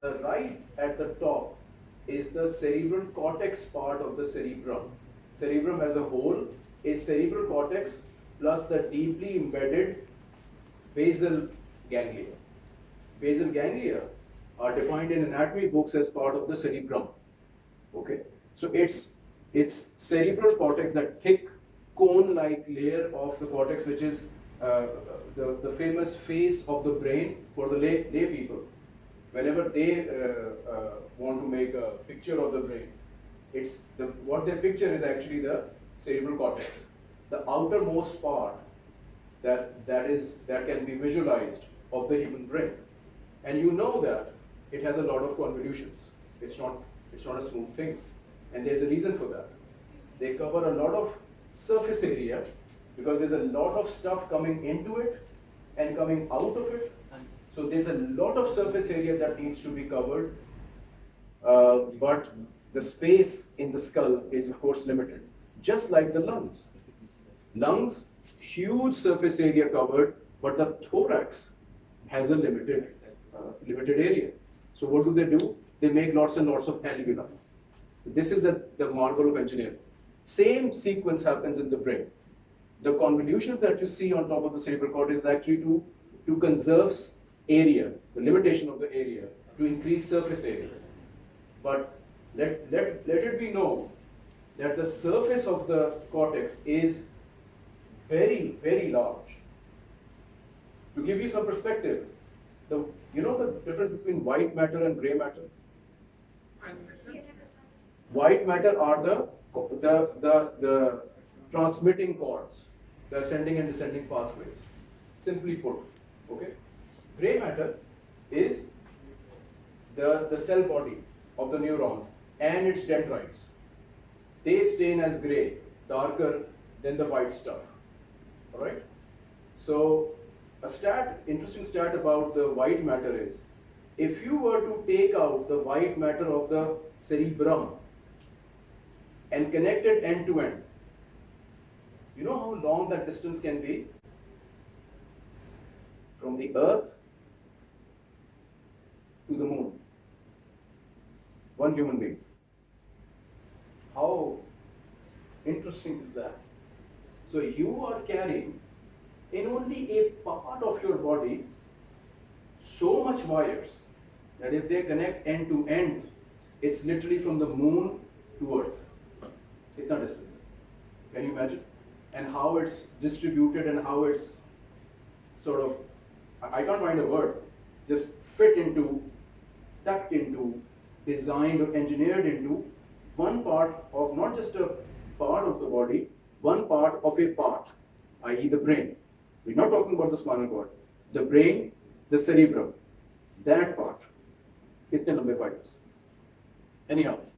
The right at the top is the cerebral cortex part of the cerebrum. Cerebrum as a whole is cerebral cortex plus the deeply embedded basal ganglia. Basal ganglia are defined in anatomy books as part of the cerebrum. Okay, so it's it's cerebral cortex, that thick cone-like layer of the cortex, which is uh, the, the famous face of the brain for the lay, lay people whenever they uh, uh, want to make a picture of the brain, it's the, what they picture is actually the cerebral cortex, the outermost part that that is that can be visualized of the human brain, and you know that it has a lot of convolutions. It's not it's not a smooth thing, and there's a reason for that. They cover a lot of surface area because there's a lot of stuff coming into it and coming out of it so there's a lot of surface area that needs to be covered, uh, but the space in the skull is of course limited, just like the lungs. Lungs, huge surface area covered, but the thorax has a limited, uh, limited area. So what do they do? They make lots and lots of alveoli. This is the, the marvel of engineering. Same sequence happens in the brain. The convolutions that you see on top of the cerebral cortex is actually to, to conserve area, the limitation of the area, to increase surface area. But let, let, let it be known that the surface of the cortex is very, very large. To give you some perspective, the, you know the difference between white matter and gray matter? White matter are the, the, the, the transmitting cords, the ascending and descending pathways, simply put, okay? Gray matter is the, the cell body of the neurons and its dendrites. They stain as gray, darker than the white stuff. All right? So a stat, interesting stat about the white matter is, if you were to take out the white matter of the cerebrum and connect it end to end, you know how long that distance can be? From the earth the moon. One human being. How interesting is that? So you are carrying in only a part of your body so much wires that if they connect end to end, it's literally from the moon to earth. It's not distance. Can you imagine? And how it's distributed and how it's sort of, I can't find a word, just fit into tucked into, designed or engineered into one part of not just a part of the body, one part of a part, i.e. the brain. We're not talking about the spinal cord. The brain, the cerebrum, that part. Kitne lambe fibers. Anyhow,